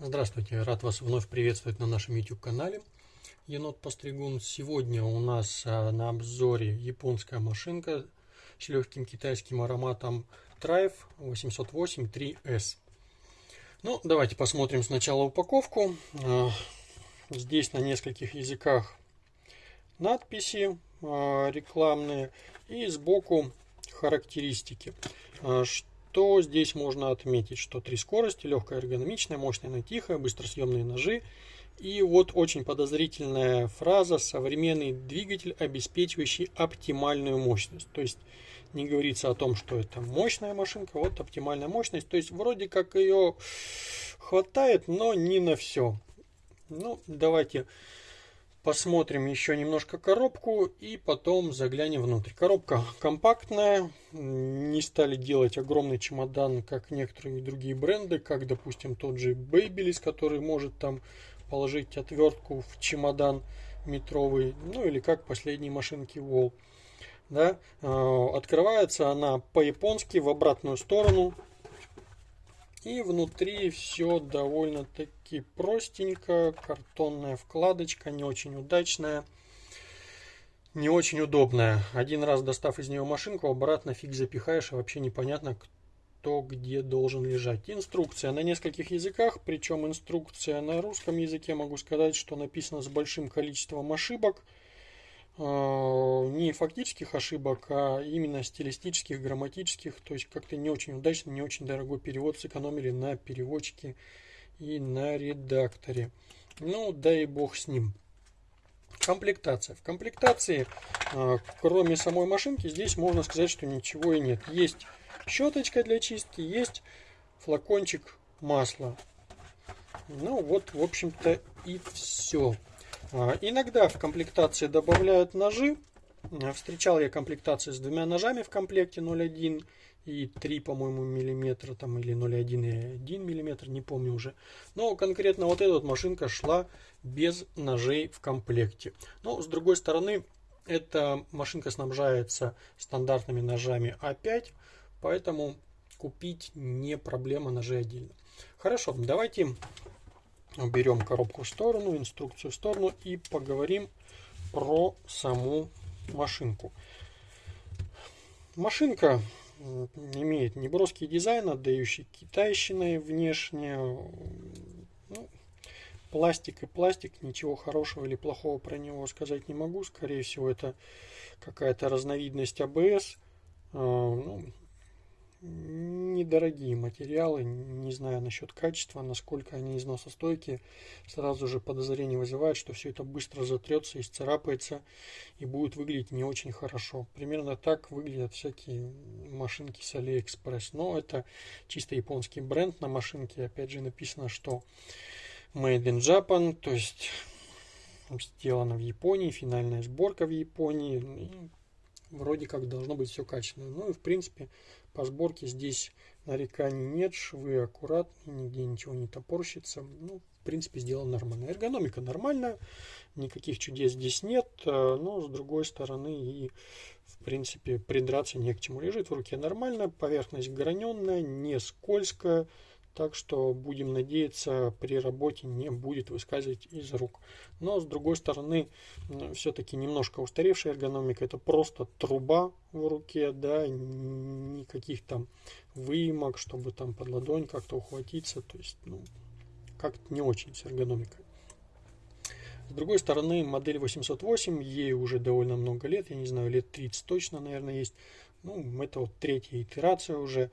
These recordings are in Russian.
Здравствуйте, рад вас вновь приветствовать на нашем YouTube канале Енот Постригун. Сегодня у нас а, на обзоре японская машинка с легким китайским ароматом Trife 808 3S. Ну, давайте посмотрим сначала упаковку. А, здесь на нескольких языках надписи а, рекламные и сбоку характеристики. Что здесь можно отметить? Что три скорости, легкая эргономичная, мощная, но тихая, быстросъемные ножи. И вот очень подозрительная фраза «современный двигатель, обеспечивающий оптимальную мощность». То есть не говорится о том, что это мощная машинка, вот оптимальная мощность. То есть вроде как ее хватает, но не на все. Ну, давайте Посмотрим еще немножко коробку и потом заглянем внутрь. Коробка компактная, не стали делать огромный чемодан, как некоторые другие бренды, как, допустим, тот же Babyliss, который может там положить отвертку в чемодан метровый, ну или как последние машинки Wall. Да? А, открывается она по-японски в обратную сторону, и внутри все довольно-таки простенько. Картонная вкладочка, не очень удачная. Не очень удобная. Один раз достав из нее машинку, обратно фиг запихаешь, и вообще непонятно, кто где должен лежать. Инструкция на нескольких языках, причем инструкция на русском языке, могу сказать, что написана с большим количеством ошибок. Не фактических ошибок, а именно стилистических, грамматических. То есть как-то не очень удачно, не очень дорогой перевод сэкономили на переводчике и на редакторе. Ну, дай бог с ним. Комплектация. В комплектации, а, кроме самой машинки, здесь можно сказать, что ничего и нет. Есть щеточка для чистки, есть флакончик масла. Ну вот, в общем-то, и все. А, иногда в комплектации добавляют ножи. А, встречал я комплектации с двумя ножами в комплекте 0,1 и 3, по-моему, миллиметра, там, или 0,1 и 1 миллиметр, не помню уже. Но конкретно вот эта вот машинка шла без ножей в комплекте. Но, с другой стороны, эта машинка снабжается стандартными ножами А5, поэтому купить не проблема ножей отдельно. Хорошо, давайте Берем коробку в сторону, инструкцию в сторону и поговорим про саму машинку. Машинка имеет неброский дизайн, отдающий китайщиной внешне. Ну, пластик и пластик, ничего хорошего или плохого про него сказать не могу. Скорее всего, это какая-то разновидность АБС. А, ну, недорогие материалы, не знаю насчет качества, насколько они износостойкие, сразу же подозрение вызывает, что все это быстро затрется, исцарапается и будет выглядеть не очень хорошо. Примерно так выглядят всякие машинки с Алиэкспресс, но это чисто японский бренд. На машинке, опять же написано, что Made in Japan, то есть сделано в Японии, финальная сборка в Японии, вроде как должно быть все качественно. Ну и в принципе по сборке здесь нареканий нет, швы аккуратные, нигде ничего не топорщится. Ну, в принципе, сделано нормально. Эргономика нормальная, никаких чудес здесь нет, э, но с другой стороны и в принципе придраться не к чему. Лежит в руке нормально, поверхность граненная, не скользкая, так что будем надеяться, при работе не будет выскальзывать из рук. Но с другой стороны, все-таки немножко устаревшая эргономика. Это просто труба в руке, да, никаких там выемок, чтобы там под ладонь как-то ухватиться. То есть, ну, как-то не очень с эргономикой. С другой стороны, модель 808, ей уже довольно много лет, я не знаю, лет 30 точно, наверное, есть. Ну, это вот третья итерация уже.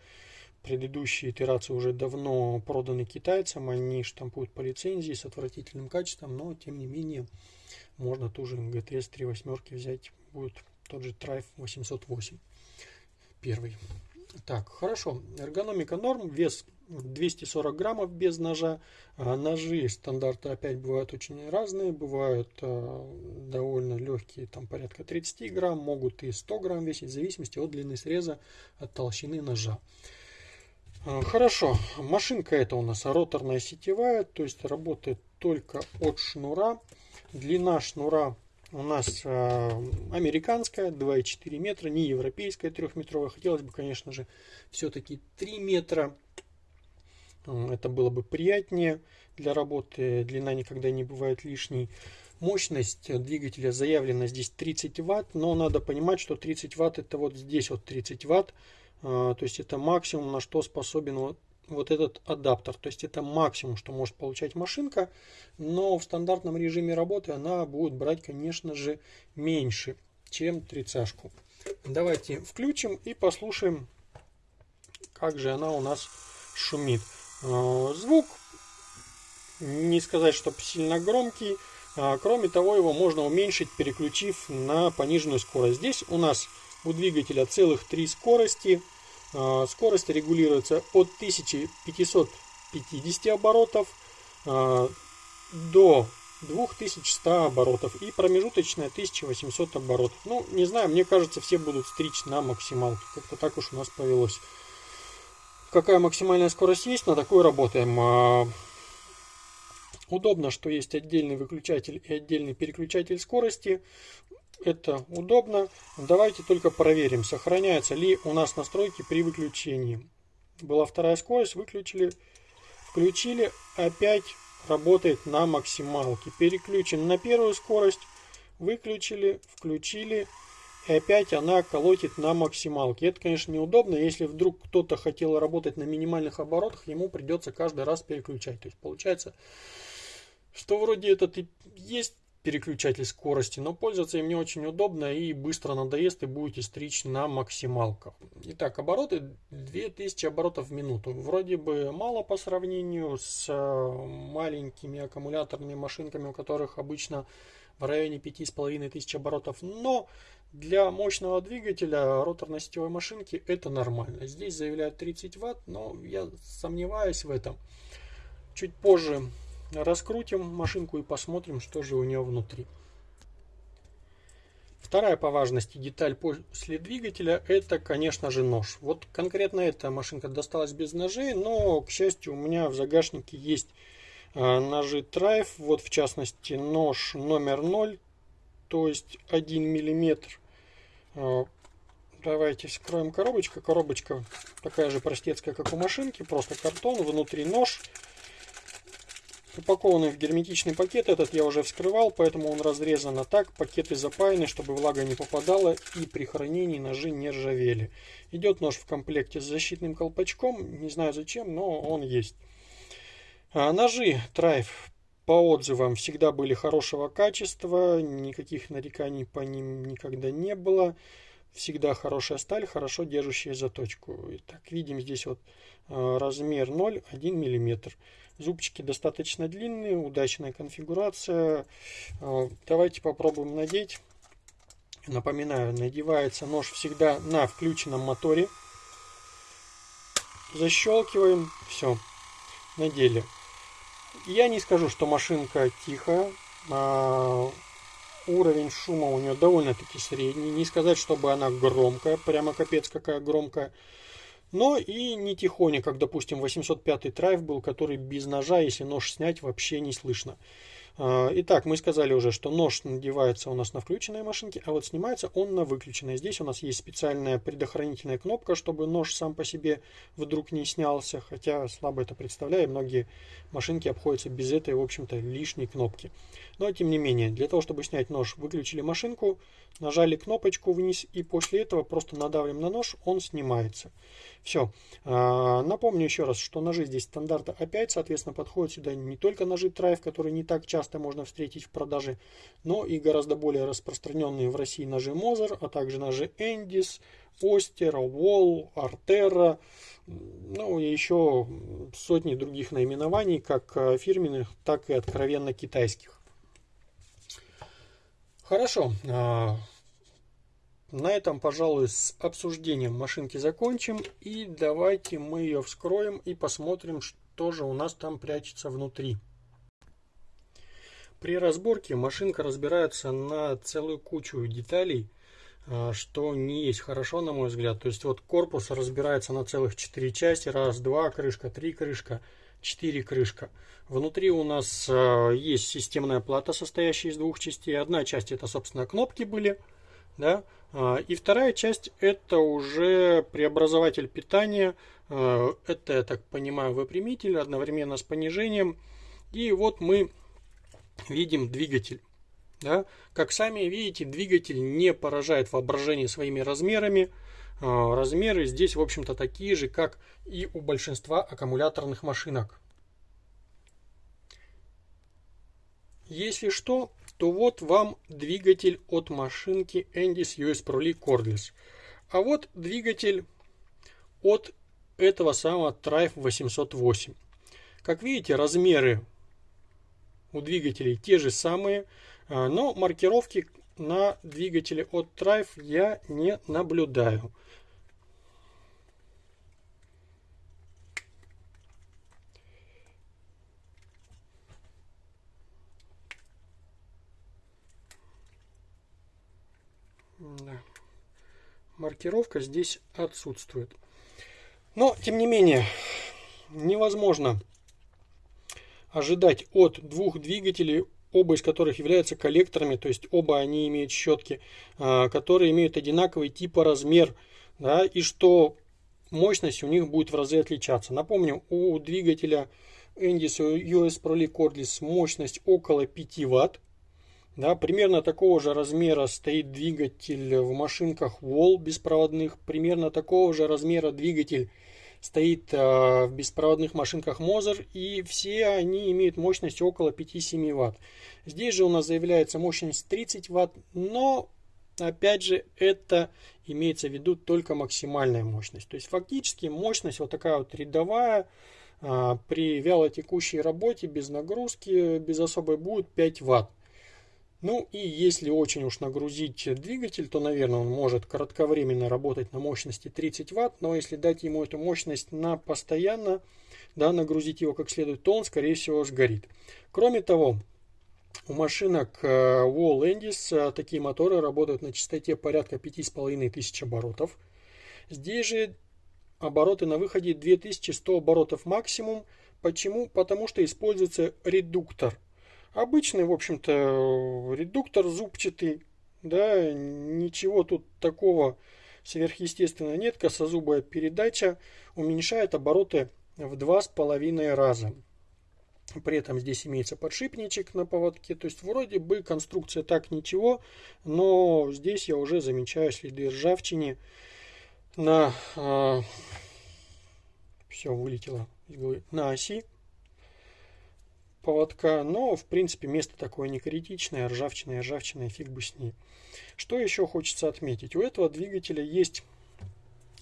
Предыдущие итерации уже давно проданы китайцам, они штампуют по лицензии с отвратительным качеством, но тем не менее можно ту же GTS 3 восьмерки взять, будет тот же Trife 808 первый. Так, хорошо. Эргономика норм, вес 240 граммов без ножа. А ножи стандарты опять бывают очень разные, бывают э, довольно легкие, там порядка 30 грамм, могут и 100 грамм весить, в зависимости от длины среза, от толщины ножа. А, хорошо, машинка это у нас роторная сетевая, то есть работает только от шнура. Длина шнура у нас э, американская, 2,4 метра, не европейская 3-метровая. Хотелось бы, конечно же, все-таки 3 метра. Это было бы приятнее для работы. Длина никогда не бывает лишней. Мощность двигателя заявлена здесь 30 ватт, но надо понимать, что 30 ватт это вот здесь вот 30 ватт. То есть это максимум, на что способен вот, вот этот адаптер. То есть это максимум, что может получать машинка. Но в стандартном режиме работы она будет брать, конечно же, меньше, чем 30 -шку. Давайте включим и послушаем, как же она у нас шумит. А, звук, не сказать, чтобы сильно громкий. А, кроме того, его можно уменьшить, переключив на пониженную скорость. Здесь у нас у двигателя целых три скорости. А, скорость регулируется от 1550 оборотов до 2100 оборотов и промежуточная 1800 оборотов. Ну, не знаю, мне кажется, все будут стричь на максималке. Как-то так уж у нас повелось. Какая максимальная скорость есть, на такой работаем. Удобно, что есть отдельный выключатель и отдельный переключатель скорости. Это удобно. Давайте только проверим, сохраняются ли у нас настройки при выключении. Была вторая скорость, выключили, включили, опять работает на максималке. Переключим на первую скорость, выключили, включили, и опять она колотит на максималке. Это, конечно, неудобно. Если вдруг кто-то хотел работать на минимальных оборотах, ему придется каждый раз переключать. То есть получается, что вроде этот и есть переключатель скорости, но пользоваться им не очень удобно и быстро надоест и будете стричь на максималках. Итак, обороты 2000 оборотов в минуту. Вроде бы мало по сравнению с э, маленькими аккумуляторными машинками, у которых обычно в районе 5500 оборотов, но для мощного двигателя роторно-сетевой машинки это нормально. Здесь заявляют 30 ватт, но я сомневаюсь в этом. Чуть позже Раскрутим машинку и посмотрим, что же у нее внутри. Вторая по важности деталь после двигателя это, конечно же, нож. Вот конкретно эта машинка досталась без ножей, но, к счастью, у меня в загашнике есть а, ножи Trife. Вот, в частности, нож номер 0, то есть 1 миллиметр. А, давайте вскроем коробочку. Коробочка такая же простецкая, как у машинки, просто картон, внутри нож. Упакованный в герметичный пакет, этот я уже вскрывал, поэтому он разрезан а так. Пакеты запаяны, чтобы влага не попадала и при хранении ножи не ржавели. Идет нож в комплекте с защитным колпачком, не знаю зачем, но он есть. А, ножи Трайф по отзывам всегда были хорошего качества, никаких нареканий по ним никогда не было. Всегда хорошая сталь, хорошо держащая заточку. Итак, видим здесь вот а, размер 0, 1 миллиметр. Зубчики достаточно длинные, удачная конфигурация. А, давайте попробуем надеть. Напоминаю, надевается нож всегда на включенном моторе. Защелкиваем, все, надели. Я не скажу, что машинка тихая. Уровень шума у нее довольно-таки средний. Не сказать, чтобы она громкая, прямо капец какая громкая но и не тихоня, как, допустим, 805 трайв был, который без ножа, если нож снять, вообще не слышно. А, итак, мы сказали уже, что нож надевается у нас на включенной машинке, а вот снимается он на выключенной. Здесь у нас есть специальная предохранительная кнопка, чтобы нож сам по себе вдруг не снялся, хотя слабо это представляю, многие машинки обходятся без этой, в общем-то, лишней кнопки. Но, тем не менее, для того, чтобы снять нож, выключили машинку, нажали кнопочку вниз и после этого просто надавим на нож, он снимается. Все. А, напомню еще раз, что ножи здесь стандарта А5, соответственно, подходят сюда не только ножи Трайв, которые не так часто можно встретить в продаже, но и гораздо более распространенные в России ножи Мозер, а также ножи Эндис, Остер, Wall, Артера, ну и еще сотни других наименований, как а, фирменных, так и откровенно китайских. Хорошо. А, на этом, пожалуй, с обсуждением машинки закончим. И давайте мы ее вскроем и посмотрим, что же у нас там прячется внутри. При разборке машинка разбирается на целую кучу деталей, а, что не есть хорошо, на мой взгляд. То есть вот корпус разбирается на целых 4 части. Раз, два, крышка, три крышка, четыре крышка. Внутри у нас а, есть системная плата, состоящая из двух частей. Одна часть это, собственно, кнопки были Да? А, и вторая часть это уже преобразователь питания. Это, я так понимаю, выпрямитель одновременно с понижением. И вот мы видим двигатель. Да? Как сами видите, двигатель не поражает воображение своими размерами. А, размеры здесь, в общем-то, такие же, как и у большинства аккумуляторных машинок. Если что, то вот вам двигатель от машинки Endis US Pro Cordless. А вот двигатель от этого самого Trife 808. Как видите, размеры у двигателей те же самые, а, но маркировки на двигателе от Trife я не наблюдаю. Да. Маркировка здесь отсутствует. Но, тем не менее, невозможно ожидать от двух двигателей, оба из которых являются коллекторами, то есть оба они имеют щетки, а, которые имеют одинаковый тип и размер, да, и что мощность у них будет в разы отличаться. Напомню, у двигателя Endis US Pro Cordless мощность около 5 Вт, да, примерно такого же размера стоит двигатель в машинках Wall беспроводных. Примерно такого же размера двигатель стоит э, в беспроводных машинках Moser. И все они имеют мощность около 5-7 Вт. Здесь же у нас заявляется мощность 30 Вт. Но, опять же, это имеется в виду только максимальная мощность. То есть, фактически мощность вот такая вот рядовая э, при вялотекущей работе, без нагрузки, без особой будет 5 Вт. Ну и если очень уж нагрузить двигатель, то, наверное, он может кратковременно работать на мощности 30 Вт, но если дать ему эту мощность на постоянно, да, нагрузить его как следует, то он, скорее всего, сгорит. Кроме того, у машинок э, Wall Endis э, такие моторы работают на частоте порядка 5500 оборотов. Здесь же обороты на выходе 2100 оборотов максимум. Почему? Потому что используется редуктор Обычный, в общем-то, редуктор зубчатый, да, ничего тут такого сверхъестественного нет. Косозубая передача уменьшает обороты в два с половиной раза. При этом здесь имеется подшипничек на поводке. То есть вроде бы конструкция так ничего, но здесь я уже замечаю следы ржавчины на... Э, все вылетело на оси поводка, но в принципе место такое не критичное, ржавчина и ржавчина, фиг бы с ней. Что еще хочется отметить? У этого двигателя есть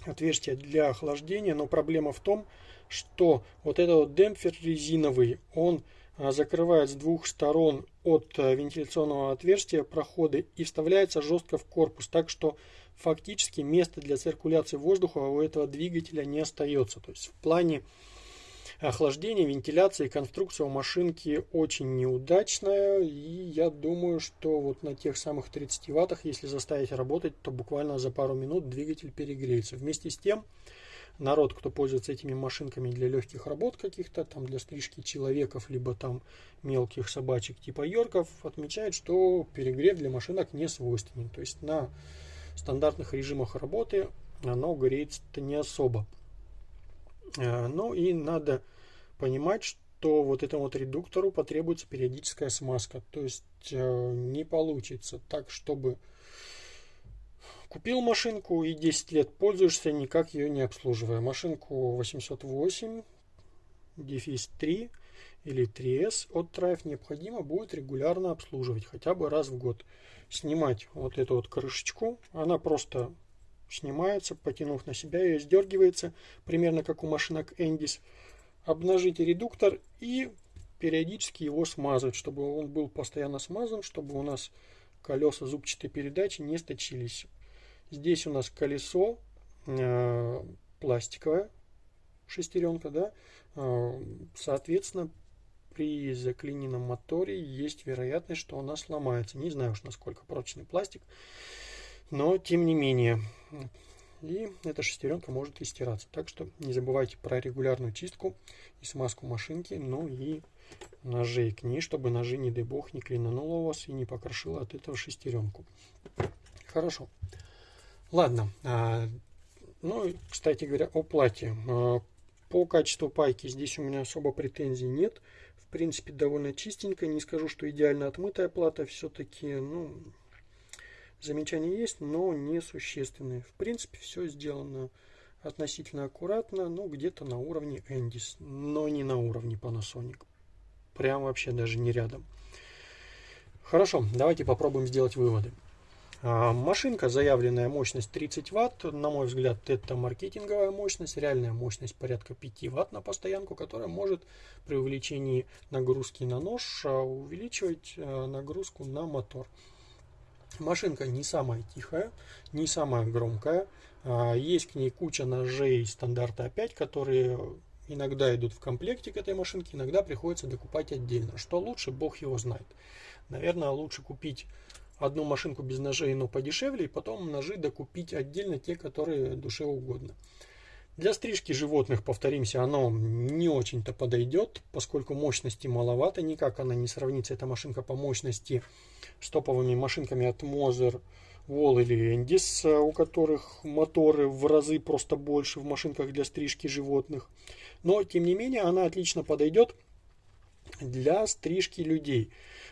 отверстие для охлаждения, но проблема в том, что вот этот вот демпфер резиновый, он а, закрывает с двух сторон от а, вентиляционного отверстия проходы и вставляется жестко в корпус, так что фактически места для циркуляции воздуха у этого двигателя не остается. То есть в плане охлаждение, вентиляция и конструкция у машинки очень неудачная. И я думаю, что вот на тех самых 30 ваттах, если заставить работать, то буквально за пару минут двигатель перегреется. Вместе с тем, народ, кто пользуется этими машинками для легких работ каких-то, там для стрижки человеков, либо там мелких собачек типа йорков, отмечает, что перегрев для машинок не свойственен. То есть на стандартных режимах работы оно греется-то не особо. Э, ну и надо понимать, что вот этому вот редуктору потребуется периодическая смазка. То есть э, не получится так, чтобы купил машинку и 10 лет пользуешься, никак ее не обслуживая. Машинку 808, дефис 3 или 3S от Trife необходимо будет регулярно обслуживать, хотя бы раз в год. Снимать вот эту вот крышечку, она просто снимается, потянув на себя, ее сдергивается, примерно как у машинок Endis. Обнажите редуктор и периодически его смазывать, чтобы он был постоянно смазан, чтобы у нас колеса зубчатой передачи не сточились. Здесь у нас колесо э, пластиковое, шестеренка, да, э, соответственно, при заклиненном моторе есть вероятность, что она сломается. Не знаю уж, насколько прочный пластик но тем не менее. И эта шестеренка может и стираться. Так что не забывайте про регулярную чистку и смазку машинки, ну и ножей к ней, чтобы ножи, не дай бог, не клинануло у вас и не покрошило от этого шестеренку. Хорошо. Ладно. А, ну, кстати говоря, о плате. А, по качеству пайки здесь у меня особо претензий нет. В принципе, довольно чистенько. Не скажу, что идеально отмытая плата. Все-таки, ну, замечания есть, но не существенные. В принципе, все сделано относительно аккуратно, ну, где-то на уровне Endis, но не на уровне Panasonic. Прям вообще даже не рядом. Хорошо, давайте попробуем сделать выводы. А, машинка, заявленная мощность 30 Вт, на мой взгляд, это маркетинговая мощность, реальная мощность порядка 5 Вт на постоянку, которая может при увеличении нагрузки на нож а, увеличивать а, нагрузку на мотор. Машинка не самая тихая, не самая громкая. Есть к ней куча ножей стандарта А5, которые иногда идут в комплекте к этой машинке, иногда приходится докупать отдельно. Что лучше, бог его знает. Наверное, лучше купить одну машинку без ножей, но подешевле, и потом ножи докупить отдельно те, которые душе угодно. Для стрижки животных, повторимся, оно не очень-то подойдет, поскольку мощности маловато, никак она не сравнится, эта машинка по мощности с топовыми машинками от Moser, Wall или Endis, у которых моторы в разы просто больше в машинках для стрижки животных. Но, тем не менее, она отлично подойдет для стрижки людей.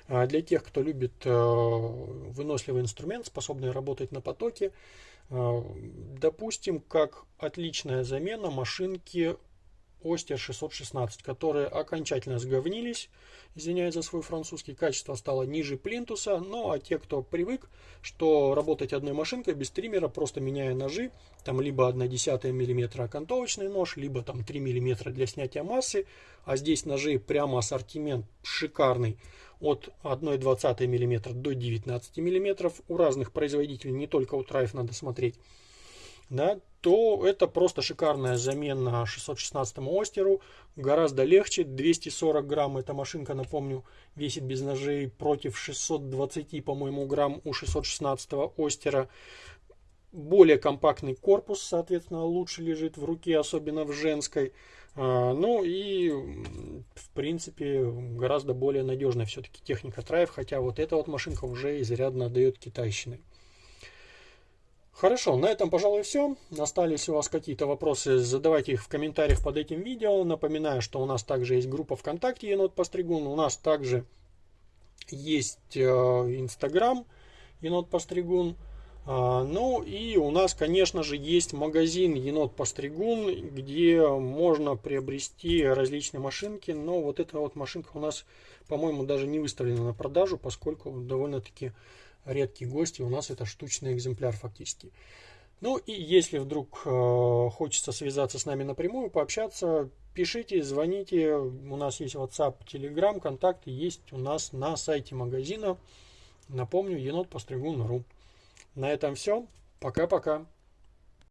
А для тех, кто любит э, выносливый инструмент, способный работать на потоке, допустим, как отличная замена машинки Остер 616, которые окончательно сговнились, извиняюсь за свой французский, качество стало ниже плинтуса, ну а те, кто привык, что работать одной машинкой без триммера, просто меняя ножи, там либо 1 десятая миллиметра окантовочный нож, либо там 3 миллиметра для снятия массы, а здесь ножи прямо ассортимент шикарный, от 1,20 мм до 19 мм. У разных производителей, не только у Трайф надо смотреть да, то это просто шикарная замена 616 Остеру. Гораздо легче, 240 грамм эта машинка, напомню, весит без ножей против 620, по-моему, грамм у 616 Остера. Более компактный корпус, соответственно, лучше лежит в руке, особенно в женской. А, ну и, в принципе, гораздо более надежная все-таки техника Трайв, хотя вот эта вот машинка уже изрядно отдает китайщиной. Хорошо, на этом, пожалуй, все. Остались у вас какие-то вопросы, задавайте их в комментариях под этим видео. Напоминаю, что у нас также есть группа ВКонтакте Енот Постригун. У нас также есть э, Инстаграм Енот Постригун. А, ну и у нас, конечно же, есть магазин Енот Постригун, где можно приобрести различные машинки. Но вот эта вот машинка у нас, по-моему, даже не выставлена на продажу, поскольку довольно-таки редкий гость, и у нас это штучный экземпляр фактически. Ну и если вдруг э, хочется связаться с нами напрямую, пообщаться, пишите, звоните. У нас есть WhatsApp, Telegram, контакты есть у нас на сайте магазина. Напомню, енот постригун.ру. На этом все. Пока-пока.